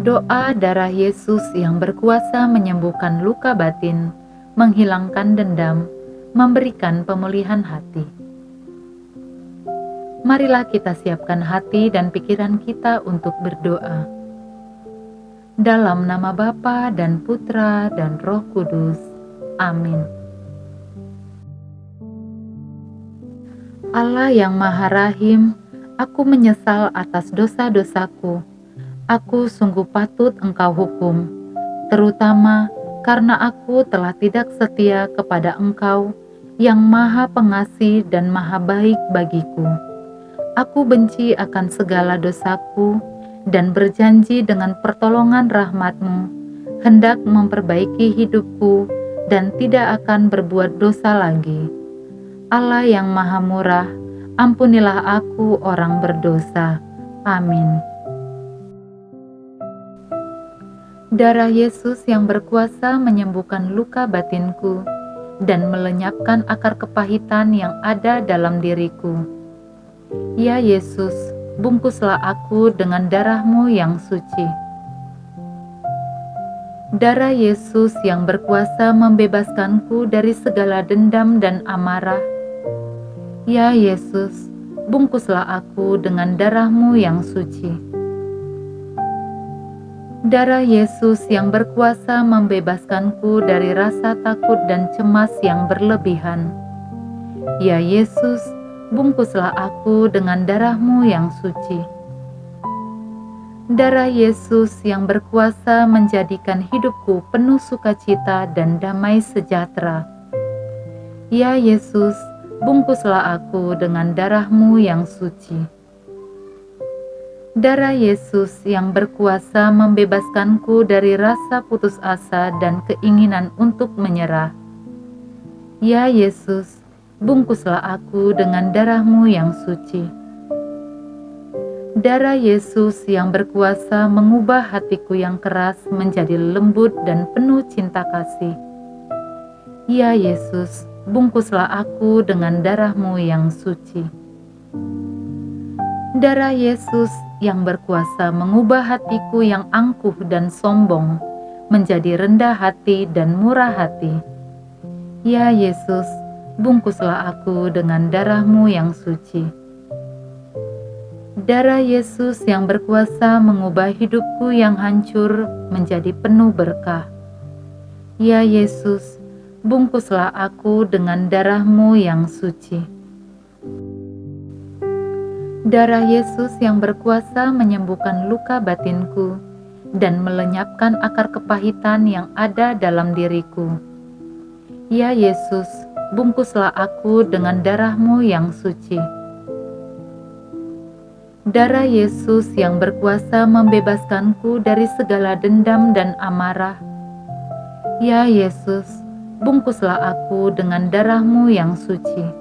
Doa darah Yesus yang berkuasa menyembuhkan luka batin, menghilangkan dendam, memberikan pemulihan hati. Marilah kita siapkan hati dan pikiran kita untuk berdoa. Dalam nama Bapa dan Putra dan Roh Kudus. Amin. Allah yang Maha Rahim, aku menyesal atas dosa-dosaku aku sungguh patut engkau hukum, terutama karena aku telah tidak setia kepada engkau yang maha pengasih dan maha baik bagiku. Aku benci akan segala dosaku dan berjanji dengan pertolongan rahmatmu, hendak memperbaiki hidupku dan tidak akan berbuat dosa lagi. Allah yang maha murah, ampunilah aku orang berdosa. Amin. Darah Yesus yang berkuasa menyembuhkan luka batinku dan melenyapkan akar kepahitan yang ada dalam diriku. Ya Yesus, bungkuslah aku dengan darahmu yang suci. Darah Yesus yang berkuasa membebaskanku dari segala dendam dan amarah. Ya Yesus, bungkuslah aku dengan darahmu yang suci. Darah Yesus yang berkuasa membebaskanku dari rasa takut dan cemas yang berlebihan. Ya Yesus, bungkuslah aku dengan darahmu yang suci. Darah Yesus yang berkuasa menjadikan hidupku penuh sukacita dan damai sejahtera. Ya Yesus, bungkuslah aku dengan darahmu yang suci. Darah Yesus yang berkuasa membebaskanku dari rasa putus asa dan keinginan untuk menyerah. Ya Yesus, bungkuslah aku dengan darahmu yang suci. Darah Yesus yang berkuasa mengubah hatiku yang keras menjadi lembut dan penuh cinta kasih. Ya Yesus, bungkuslah aku dengan darahmu yang suci. Darah Yesus yang berkuasa mengubah hatiku yang angkuh dan sombong menjadi rendah hati dan murah hati. Ya Yesus, bungkuslah aku dengan darahmu yang suci. Darah Yesus yang berkuasa mengubah hidupku yang hancur menjadi penuh berkah. Ya Yesus, bungkuslah aku dengan darahmu yang suci. Darah Yesus yang berkuasa menyembuhkan luka batinku dan melenyapkan akar kepahitan yang ada dalam diriku. Ya Yesus, bungkuslah aku dengan darahmu yang suci. Darah Yesus yang berkuasa membebaskanku dari segala dendam dan amarah. Ya Yesus, bungkuslah aku dengan darahmu yang suci.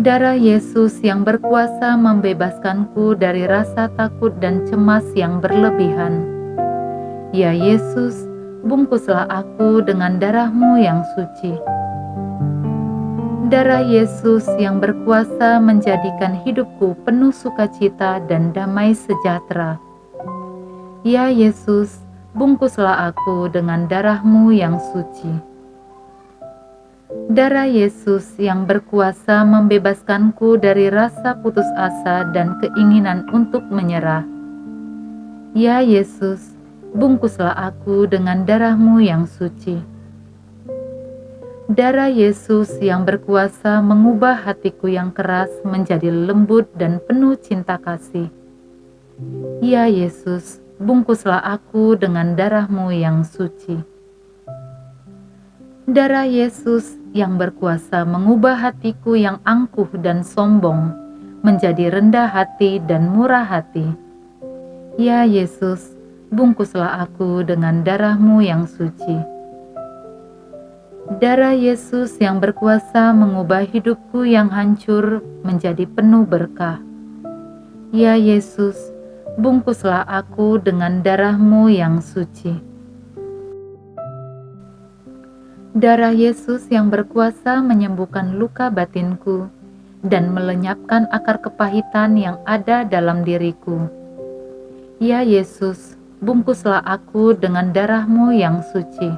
Darah Yesus yang berkuasa membebaskanku dari rasa takut dan cemas yang berlebihan. Ya Yesus, bungkuslah aku dengan darahmu yang suci. Darah Yesus yang berkuasa menjadikan hidupku penuh sukacita dan damai sejahtera. Ya Yesus, bungkuslah aku dengan darahmu yang suci. Darah Yesus yang berkuasa membebaskanku dari rasa putus asa dan keinginan untuk menyerah. Ya Yesus, bungkuslah aku dengan darahmu yang suci. Darah Yesus yang berkuasa mengubah hatiku yang keras menjadi lembut dan penuh cinta kasih. Ya Yesus, bungkuslah aku dengan darahmu yang suci. Darah Yesus yang berkuasa mengubah hatiku yang angkuh dan sombong menjadi rendah hati dan murah hati. Ya Yesus, bungkuslah aku dengan darahmu yang suci. Darah Yesus yang berkuasa mengubah hidupku yang hancur menjadi penuh berkah. Ya Yesus, bungkuslah aku dengan darahmu yang suci. Darah Yesus yang berkuasa menyembuhkan luka batinku dan melenyapkan akar kepahitan yang ada dalam diriku. Ya Yesus, bungkuslah aku dengan darahmu yang suci.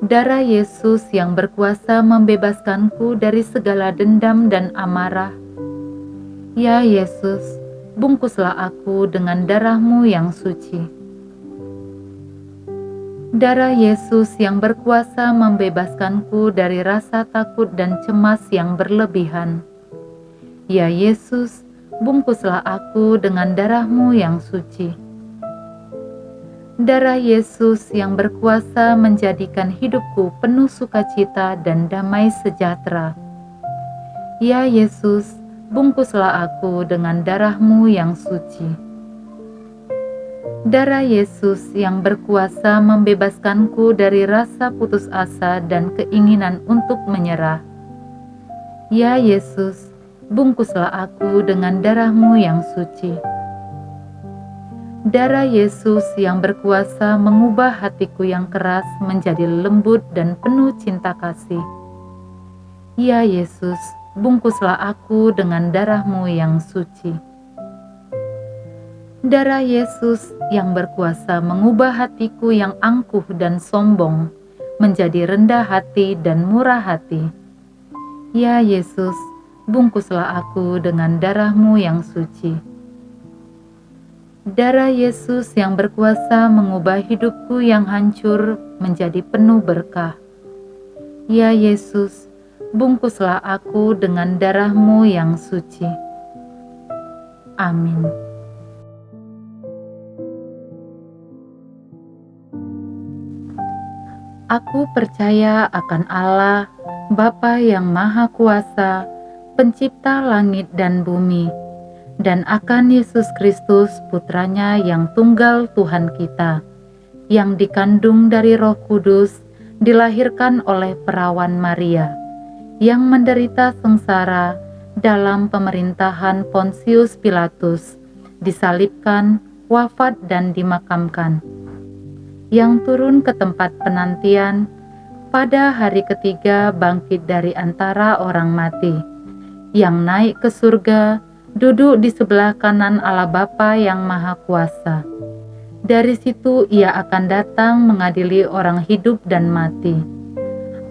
Darah Yesus yang berkuasa membebaskanku dari segala dendam dan amarah. Ya Yesus, bungkuslah aku dengan darahmu yang suci. Darah Yesus yang berkuasa membebaskanku dari rasa takut dan cemas yang berlebihan. Ya Yesus, bungkuslah aku dengan darahmu yang suci. Darah Yesus yang berkuasa menjadikan hidupku penuh sukacita dan damai sejahtera. Ya Yesus, bungkuslah aku dengan darahmu yang suci. Darah Yesus yang berkuasa membebaskanku dari rasa putus asa dan keinginan untuk menyerah. Ya Yesus, bungkuslah aku dengan darahmu yang suci. Darah Yesus yang berkuasa mengubah hatiku yang keras menjadi lembut dan penuh cinta kasih. Ya Yesus, bungkuslah aku dengan darahmu yang suci. Darah Yesus yang berkuasa mengubah hatiku yang angkuh dan sombong menjadi rendah hati dan murah hati. Ya Yesus, bungkuslah aku dengan darahmu yang suci. Darah Yesus yang berkuasa mengubah hidupku yang hancur menjadi penuh berkah. Ya Yesus, bungkuslah aku dengan darahmu yang suci. Amin. Aku percaya akan Allah, Bapa yang Maha Kuasa, pencipta langit dan bumi, dan akan Yesus Kristus putranya yang tunggal Tuhan kita, yang dikandung dari roh kudus, dilahirkan oleh perawan Maria, yang menderita sengsara dalam pemerintahan Pontius Pilatus, disalibkan, wafat dan dimakamkan, yang turun ke tempat penantian, pada hari ketiga bangkit dari antara orang mati yang naik ke surga, duduk di sebelah kanan Allah Bapa yang Maha Kuasa. Dari situ ia akan datang mengadili orang hidup dan mati.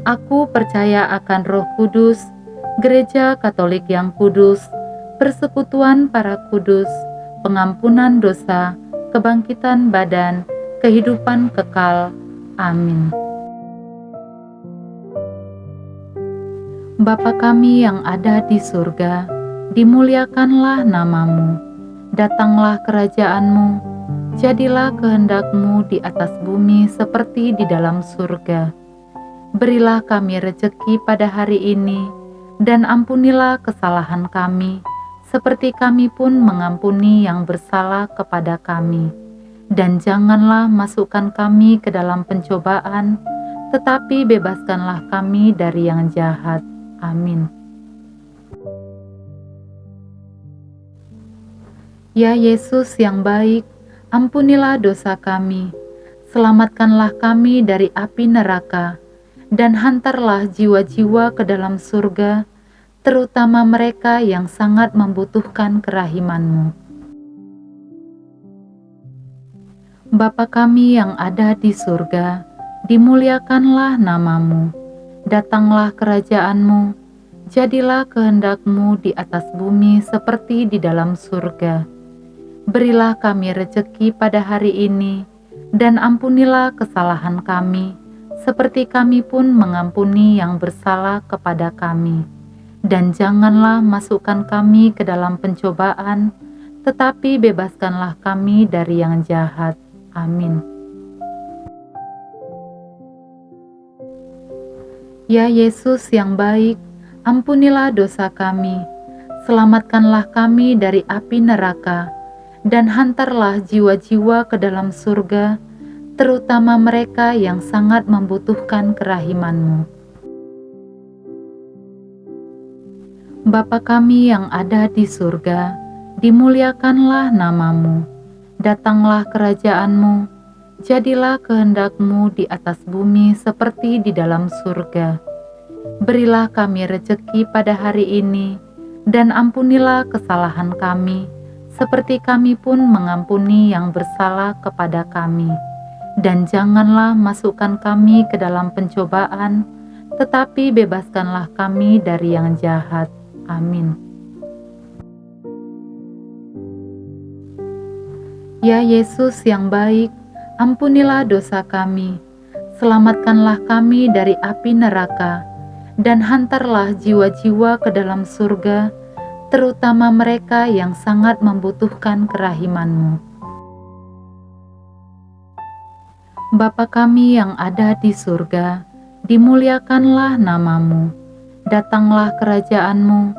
Aku percaya akan roh kudus, gereja katolik yang kudus, persekutuan para kudus, pengampunan dosa, kebangkitan badan, kehidupan kekal. Amin. Bapa kami yang ada di surga, dimuliakanlah namamu, datanglah kerajaanmu, jadilah kehendakmu di atas bumi seperti di dalam surga. Berilah kami rejeki pada hari ini, dan ampunilah kesalahan kami, seperti kami pun mengampuni yang bersalah kepada kami. Dan janganlah masukkan kami ke dalam pencobaan, tetapi bebaskanlah kami dari yang jahat Amin. Ya Yesus yang baik, ampunilah dosa kami, selamatkanlah kami dari api neraka, dan hantarlah jiwa-jiwa ke dalam surga, terutama mereka yang sangat membutuhkan kerahimanmu. Bapa kami yang ada di surga, dimuliakanlah namamu datanglah kerajaanmu, jadilah kehendakmu di atas bumi seperti di dalam surga. Berilah kami rejeki pada hari ini, dan ampunilah kesalahan kami, seperti kami pun mengampuni yang bersalah kepada kami. Dan janganlah masukkan kami ke dalam pencobaan, tetapi bebaskanlah kami dari yang jahat. Amin. Ya Yesus yang baik, ampunilah dosa kami, selamatkanlah kami dari api neraka, dan hantarlah jiwa-jiwa ke dalam surga, terutama mereka yang sangat membutuhkan kerahimanmu. Bapa kami yang ada di surga, dimuliakanlah namamu, datanglah kerajaanmu, jadilah kehendakmu di atas bumi seperti di dalam surga. Berilah kami rejeki pada hari ini, dan ampunilah kesalahan kami, seperti kami pun mengampuni yang bersalah kepada kami. Dan janganlah masukkan kami ke dalam pencobaan, tetapi bebaskanlah kami dari yang jahat. Amin. Ya Yesus yang baik, ampunilah dosa kami, selamatkanlah kami dari api neraka, dan hantarlah jiwa-jiwa ke dalam surga, terutama mereka yang sangat membutuhkan kerahimanmu. Bapa kami yang ada di surga, dimuliakanlah namamu, datanglah kerajaanmu,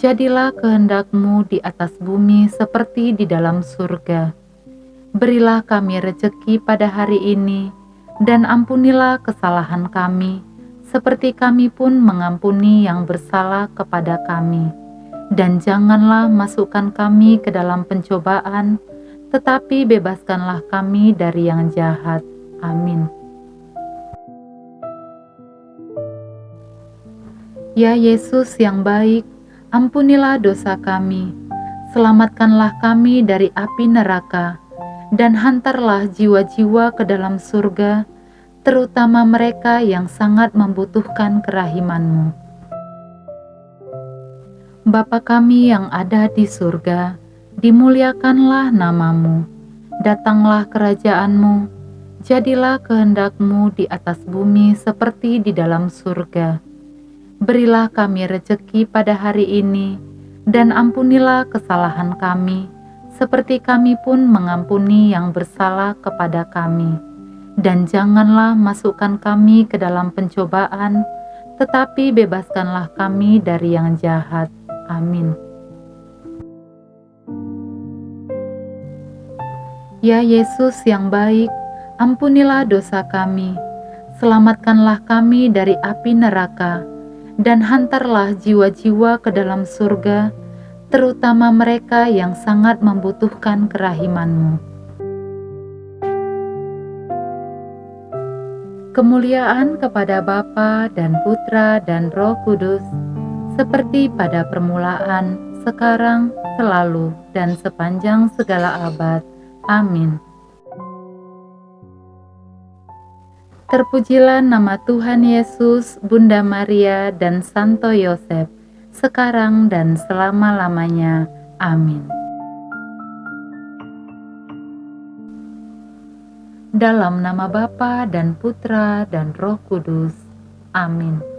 jadilah kehendakmu di atas bumi seperti di dalam surga. Berilah kami rejeki pada hari ini, dan ampunilah kesalahan kami, seperti kami pun mengampuni yang bersalah kepada kami dan janganlah masukkan kami ke dalam pencobaan, tetapi bebaskanlah kami dari yang jahat. Amin. Ya Yesus yang baik, ampunilah dosa kami, selamatkanlah kami dari api neraka, dan hantarlah jiwa-jiwa ke dalam surga, terutama mereka yang sangat membutuhkan kerahimanmu. Bapa kami yang ada di surga, dimuliakanlah namamu, datanglah kerajaanmu, jadilah kehendakmu di atas bumi seperti di dalam surga. Berilah kami rejeki pada hari ini, dan ampunilah kesalahan kami, seperti kami pun mengampuni yang bersalah kepada kami. Dan janganlah masukkan kami ke dalam pencobaan, tetapi bebaskanlah kami dari yang jahat. Amin. Ya Yesus yang baik, ampunilah dosa kami, selamatkanlah kami dari api neraka, dan hantarlah jiwa-jiwa ke dalam surga, terutama mereka yang sangat membutuhkan kerahimanmu. Kemuliaan kepada Bapa dan Putra dan Roh Kudus, seperti pada permulaan, sekarang, selalu, dan sepanjang segala abad. Amin. Terpujilah nama Tuhan Yesus, Bunda Maria, dan Santo Yosef, sekarang dan selama-lamanya. Amin. Dalam nama Bapa dan Putra dan Roh Kudus. Amin.